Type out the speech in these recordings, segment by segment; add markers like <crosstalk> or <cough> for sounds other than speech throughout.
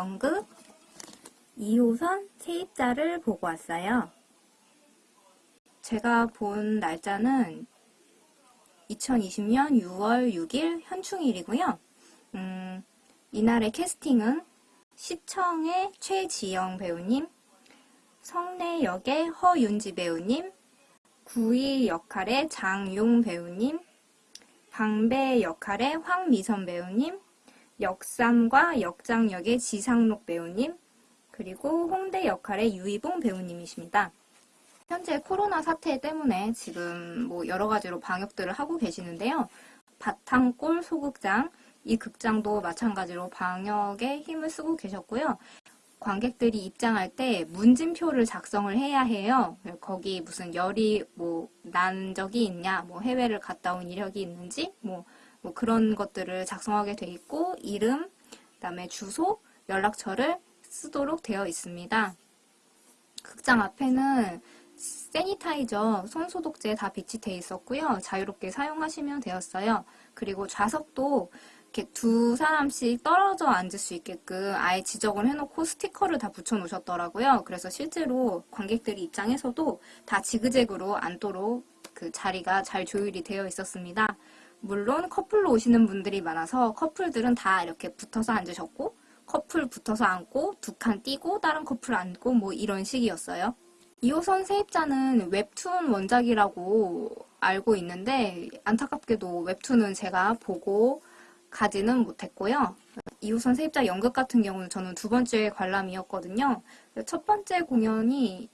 연극 2호선 세입자를 보고 왔어요. 제가 본 날짜는 2020년 6월 6일 현충일이고요. 음, 이날의 캐스팅은 시청의 최지영 배우님, 성내 역의 허윤지 배우님, 구이 역할의 장용 배우님, 방배 역할의 황미선 배우님, 역삼과 역장 역의 지상록 배우님, 그리고 홍대 역할의 유이봉 배우님이십니다. 현재 코로나 사태 때문에 지금 뭐 여러 가지로 방역들을 하고 계시는데요. 바탕골 소극장, 이 극장도 마찬가지로 방역에 힘을 쓰고 계셨고요. 관객들이 입장할 때 문진표를 작성을 해야 해요. 거기 무슨 열이 뭐 난 적이 있냐, 뭐 해외를 갔다 온 이력이 있는지, 뭐, 뭐 그런 것들을 작성하게 돼 있고 이름, 그다음에 주소, 연락처를 쓰도록 되어 있습니다. 극장 앞에는 세니타이저, 손소독제 다 비치돼 있었고요. 자유롭게 사용하시면 되었어요. 그리고 좌석도 이렇게 두 사람씩 떨어져 앉을 수 있게끔 아예 지적을 해놓고 스티커를 다 붙여 놓으셨더라고요. 그래서 실제로 관객들이 입장에서도 다 지그재그로 앉도록 그 자리가 잘 조율이 되어 있었습니다. 물론 커플로 오시는 분들이 많아서 커플들은 다 이렇게 붙어서 앉으셨고 커플 붙어서 앉고 두칸 띄고 다른 커플 앉고 뭐 이런 식이었어요. 2호선 세입자는 웹툰 원작이라고 알고 있는데 안타깝게도 웹툰은 제가 보고 가지는 못했고요. 2호선 세입자 연극 같은 경우는 저는 두 번째 관람이었거든요. 첫 번째 공연이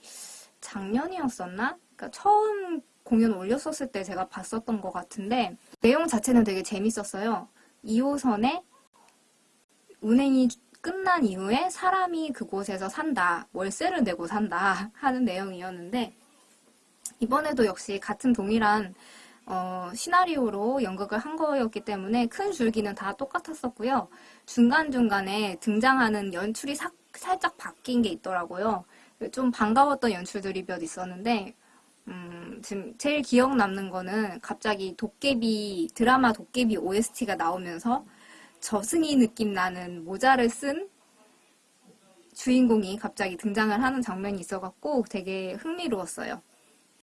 작년이었었나? 그러니까 처음 공연 올렸었을 때 제가 봤었던 것 같은데 내용 자체는 되게 재밌었어요. 2호선에 운행이 끝난 이후에 사람이 그곳에서 산다, 월세를 내고 산다 <laughs> 하는 내용이었는데 이번에도 역시 같은 동일한 어, 시나리오로 연극을 한 거였기 때문에 큰 줄기는 다 똑같았었고요. 중간중간에 등장하는 연출이 사, 살짝 바뀐 게 있더라고요. 좀 반가웠던 연출들이 몇 있었는데 음, 지금 제일 기억 남는 거는 갑자기 도깨비 드라마 도깨비 OST가 나오면서 저승이 느낌 나는 모자를 쓴 주인공이 갑자기 등장을 하는 장면이 있어갖고 되게 흥미로웠어요.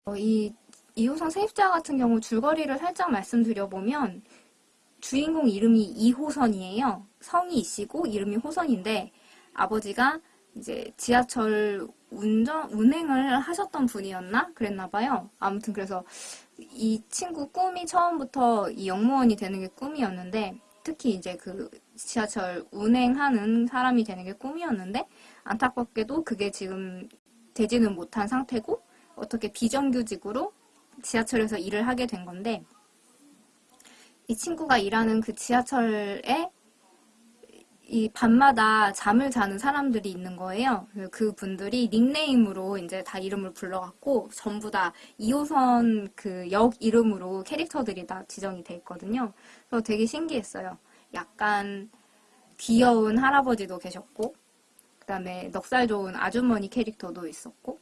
어, 이 2호선 세입자 같은 경우 줄거리를 살짝 말씀드려보면 주인공 이름이 2호선이에요. 성이 이시고 이름이 호선인데 아버지가 이제 지하철 운전, 운행을 하셨던 분이었나? 그랬나 봐요. 아무튼 그래서 이 친구 꿈이 처음부터 이 영무원이 되는 게 꿈이었는데 특히 이제 그 지하철 운행하는 사람이 되는 게 꿈이었는데 안타깝게도 그게 지금 되지는 못한 상태고 어떻게 비정규직으로 지하철에서 일을 하게 된 건데 이 친구가 일하는 그 지하철에 이 밤마다 잠을 자는 사람들이 있는 거예요. 그 분들이 닉네임으로 이제 다 이름을 불러갖고 전부 다 2호선 그 역 이름으로 캐릭터들이 다 지정이 돼 있거든요. 그래서 되게 신기했어요. 약간 귀여운 할아버지도 계셨고 그 다음에 넉살 좋은 아주머니 캐릭터도 있었고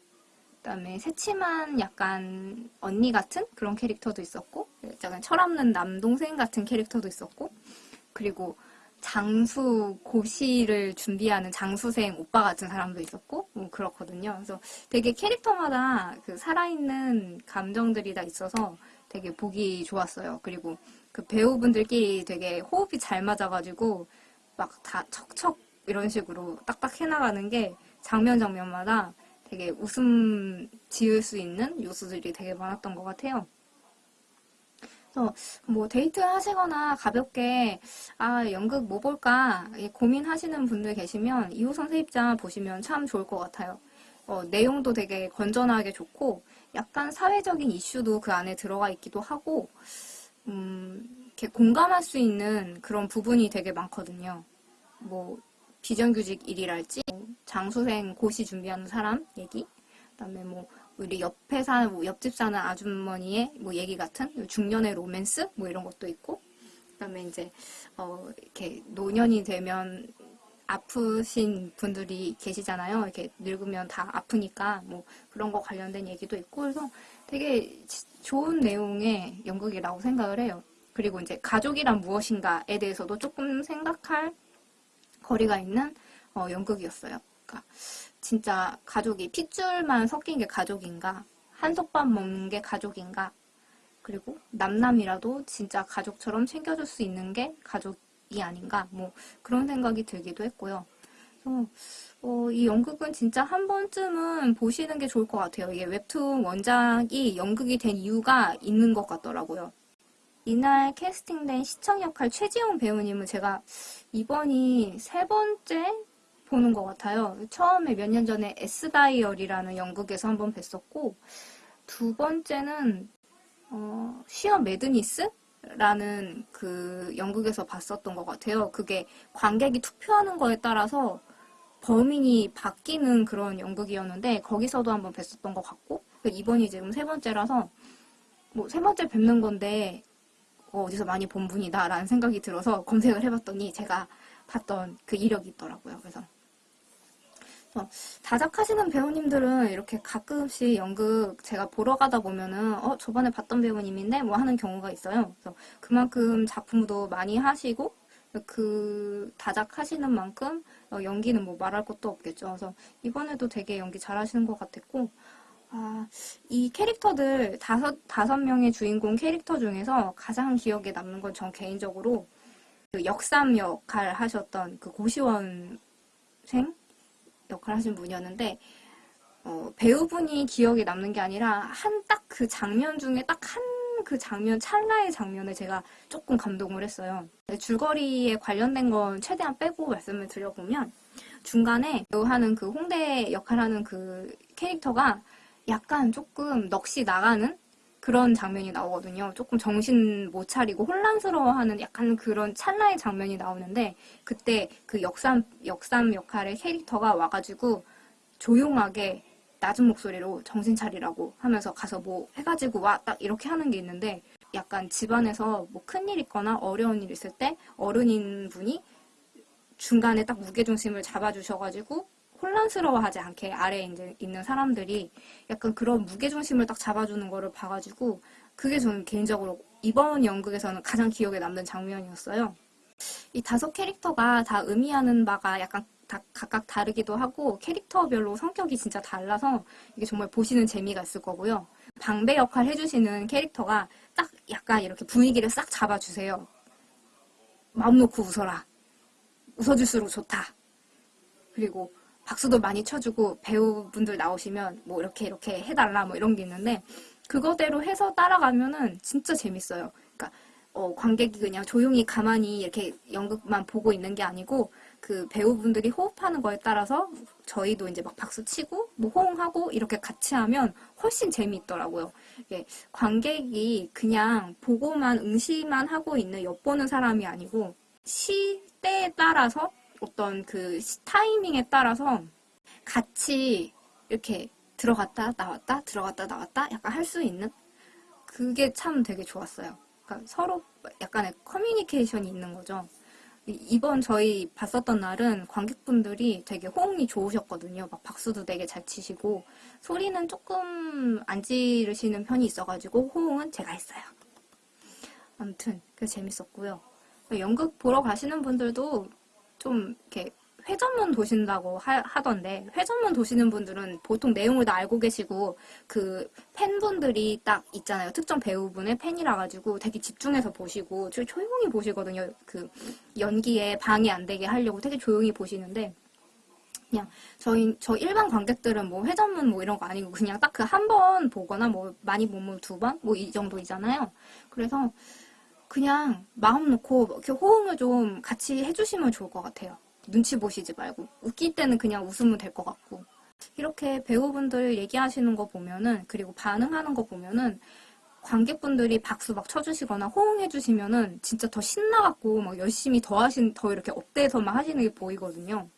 그 다음에 새침한 약간 언니 같은 그런 캐릭터도 있었고 약간 철없는 남동생 같은 캐릭터도 있었고 그리고 장수 고시를 준비하는 장수생 오빠 같은 사람도 있었고 뭐 그렇거든요. 그래서 되게 캐릭터마다 그 살아있는 감정들이 다 있어서 되게 보기 좋았어요. 그리고 그 배우분들끼리 되게 호흡이 잘 맞아가지고 막 다 척척 이런 식으로 딱딱 해나가는 게 장면 장면마다 되게 웃음 지을 수 있는 요소들이 되게 많았던 것 같아요. 그래서 뭐 데이트 하시거나 가볍게 아 연극 뭐 볼까 고민하시는 분들 계시면 2호선 세입자 보시면 참 좋을 것 같아요. 어, 내용도 되게 건전하게 좋고 약간 사회적인 이슈도 그 안에 들어가 있기도 하고 음, 이렇게 공감할 수 있는 그런 부분이 되게 많거든요. 뭐 비정규직 일이랄지 장수생 고시 준비하는 사람 얘기 그다음에 뭐 우리 옆에 사는 뭐 옆집 사는 아주머니의 뭐 얘기 같은 중년의 로맨스 뭐 이런 것도 있고 그다음에 이제 어 이렇게 노년이 되면 아프신 분들이 계시잖아요. 이렇게 늙으면 다 아프니까 뭐 그런 거 관련된 얘기도 있고 그래서 되게 좋은 내용의 연극이라고 생각을 해요. 그리고 이제 가족이란 무엇인가에 대해서도 조금 생각할 거리가 있는 어, 연극이었어요. 그러니까 진짜 가족이 핏줄만 섞인 게 가족인가? 한솥밥 먹는 게 가족인가? 그리고 남남이라도 진짜 가족처럼 챙겨줄 수 있는 게 가족이 아닌가? 뭐 그런 생각이 들기도 했고요. 그래서 어, 이 연극은 진짜 한 번쯤은 보시는 게 좋을 것 같아요. 이게 웹툰 원작이 연극이 된 이유가 있는 것 같더라고요. 이날 캐스팅된 시청 역할 최지용 배우님은 제가 이번이 세 번째 보는 것 같아요. 처음에 몇 년 전에 S다이얼이라는 연극에서 한번 뵀었고, 두 번째는, 어, 시어 매드니스 라는 그 연극에서 봤었던 것 같아요. 그게 관객이 투표하는 거에 따라서 범인이 바뀌는 그런 연극이었는데, 거기서도 한번 뵀었던 것 같고, 이번이 지금 세 번째라서, 뭐, 세 번째 뵙는 건데, 어, 어디서 많이 본 분이다라는 생각이 들어서 검색을 해봤더니 제가 봤던 그 이력이 있더라고요. 그래서 어, 다작하시는 배우님들은 이렇게 가끔씩 연극 제가 보러 가다 보면은 어 저번에 봤던 배우님인데 뭐 하는 경우가 있어요. 그래서 그만큼 작품도 많이 하시고 그 다작하시는 만큼 어, 연기는 뭐 말할 것도 없겠죠. 그래서 이번에도 되게 연기 잘하시는 것 같았고 아, 이 캐릭터들 다섯, 다섯 명의 주인공 캐릭터 중에서 가장 기억에 남는 건 전 개인적으로 그 역삼 역할 하셨던 그 고시원생 역할 하신 분이었는데, 어, 배우분이 기억에 남는 게 아니라 한 딱 그 장면 중에 딱 한 그 장면, 찰나의 장면에 제가 조금 감동을 했어요. 줄거리에 관련된 건 최대한 빼고 말씀을 드려보면, 중간에 배우하는 그 홍대 역할하는 그 캐릭터가 약간 조금 넋이 나가는 그런 장면이 나오거든요. 조금 정신 못 차리고 혼란스러워하는 약간 그런 찰나의 장면이 나오는데 그때 그 역삼 역삼 역할의 캐릭터가 와가지고 조용하게 낮은 목소리로 정신 차리라고 하면서 가서 뭐 해가지고 와 딱 이렇게 하는 게 있는데 약간 집안에서 뭐 큰일 있거나 어려운 일 있을 때 어른인 분이 중간에 딱 무게중심을 잡아주셔가지고 혼란스러워하지 않게 아래에 이제 있는 사람들이 약간 그런 무게중심을 딱 잡아주는 거를 봐가지고 그게 저는 개인적으로 이번 연극에서는 가장 기억에 남는 장면이었어요. 이 다섯 캐릭터가 다 의미하는 바가 약간 다 각각 다르기도 하고 캐릭터별로 성격이 진짜 달라서 이게 정말 보시는 재미가 있을 거고요. 방배 역할 해주시는 캐릭터가 딱 약간 이렇게 분위기를 싹 잡아주세요. 마음 놓고 웃어라. 웃어줄수록 좋다. 그리고 박수도 많이 쳐주고 배우분들 나오시면 뭐 이렇게 이렇게 해달라 뭐 이런 게 있는데 그거대로 해서 따라가면은 진짜 재밌어요. 그러니까 어, 관객이 그냥 조용히 가만히 이렇게 연극만 보고 있는 게 아니고 그 배우분들이 호흡하는 거에 따라서 저희도 이제 막 박수 치고 뭐 호응하고 이렇게 같이 하면 훨씬 재미있더라고요. 이게 관객이 그냥 보고만 응시만 하고 있는 엿보는 사람이 아니고 시대에 따라서 어떤 그 타이밍에 따라서 같이 이렇게 들어갔다 나왔다 들어갔다 나왔다 약간 할 수 있는 그게 참 되게 좋았어요. 그러니까 서로 약간의 커뮤니케이션이 있는 거죠. 이번 저희 봤었던 날은 관객분들이 되게 호응이 좋으셨거든요. 막 박수도 되게 잘 치시고 소리는 조금 안 지르시는 편이 있어가지고 호응은 제가 했어요. 아무튼 그 재밌었고요. 연극 보러 가시는 분들도 좀 이렇게 회전문 도신다고 하, 던데 회전문 도시는 분들은 보통 내용을 다 알고 계시고 그 팬분들이 딱 있잖아요. 특정 배우분의 팬이라 가지고 되게 집중해서 보시고 조용히 보시거든요. 그 연기에 방해 안 되게 하려고 되게 조용히 보시는데 그냥 저희 저 일반 관객들은 뭐 회전문 뭐 이런 거 아니고 그냥 딱 그 한 번 보거나 뭐 많이 보면 두 번 뭐 이 정도이잖아요. 그래서 그냥 마음 놓고 이렇게 호응을 좀 같이 해주시면 좋을 것 같아요. 눈치 보시지 말고 웃길 때는 그냥 웃으면 될 것 같고 이렇게 배우분들 얘기하시는 거 보면은 그리고 반응하는 거 보면은 관객분들이 박수 막 쳐주시거나 호응해 주시면은 진짜 더 신나갖고 막 열심히 더 하신 더 이렇게 up돼서 막 하시는 게 보이거든요.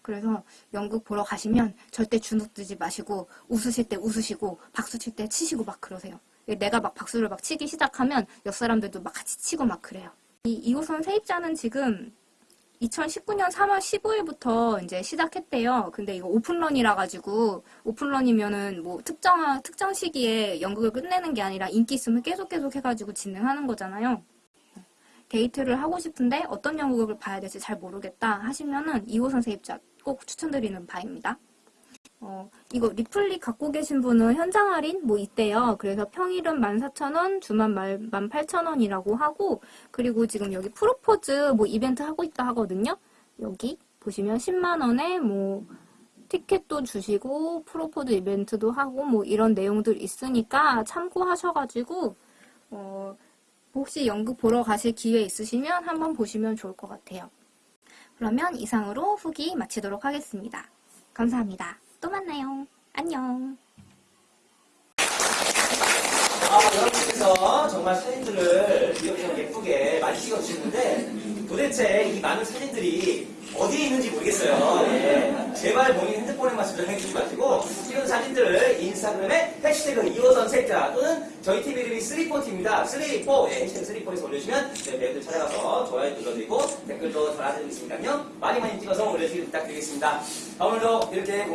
그래서 연극 보러 가시면 절대 주눅 들지 마시고 웃으실 때 웃으시고 박수 칠 때 치시고 막 그러세요. 내가 막 박수를 막 치기 시작하면 옆 사람들도 막 같이 치고 막 그래요. 이 2호선 세입자는 지금 2019년 3월 15일부터 이제 시작했대요. 근데 이거 오픈런이라 가지고 오픈런이면은 뭐 특정 특정 시기에 연극을 끝내는 게 아니라 인기 있으면 계속 계속 해가지고 진행하는 거잖아요. 데이트를 하고 싶은데 어떤 연극을 봐야 될지 잘 모르겠다 하시면은 2호선 세입자 꼭 추천드리는 바입니다. 어, 이거 리플릿 갖고 계신 분은 현장 할인 뭐 있대요. 그래서 평일은 14,000원, 주말 18,000원이라고 하고, 그리고 지금 여기 프로포즈 뭐 이벤트 하고 있다 하거든요. 여기 보시면 10만원에 뭐 티켓도 주시고, 프로포즈 이벤트도 하고, 뭐 이런 내용들 있으니까 참고하셔가지고, 어, 혹시 연극 보러 가실 기회 있으시면 한번 보시면 좋을 것 같아요. 그러면 이상으로 후기 마치도록 하겠습니다. 감사합니다. 또 만나요. 안녕. 아, 여러분께서 정말 사진들을 이렇게 예쁘게 많이 찍어주시는데 도대체 이 많은 사진들이 어디에 있는지 모르겠어요. 예. 제발 본인 핸드폰에만 저장해 주지 마시고 찍은 사진들을 인스타그램에 해시태그 2호선 세자 또는 저희 팀 이름이 3포트입니다. 34, 예, 해시태그 34에서 올려주시면 저희 배우들 찾아가서 좋아요 눌러드리고 댓글도 달아드리겠습니다요. 많이 많이 찍어서 올려주시기 부탁드리겠습니다. 아, 오늘도 이렇게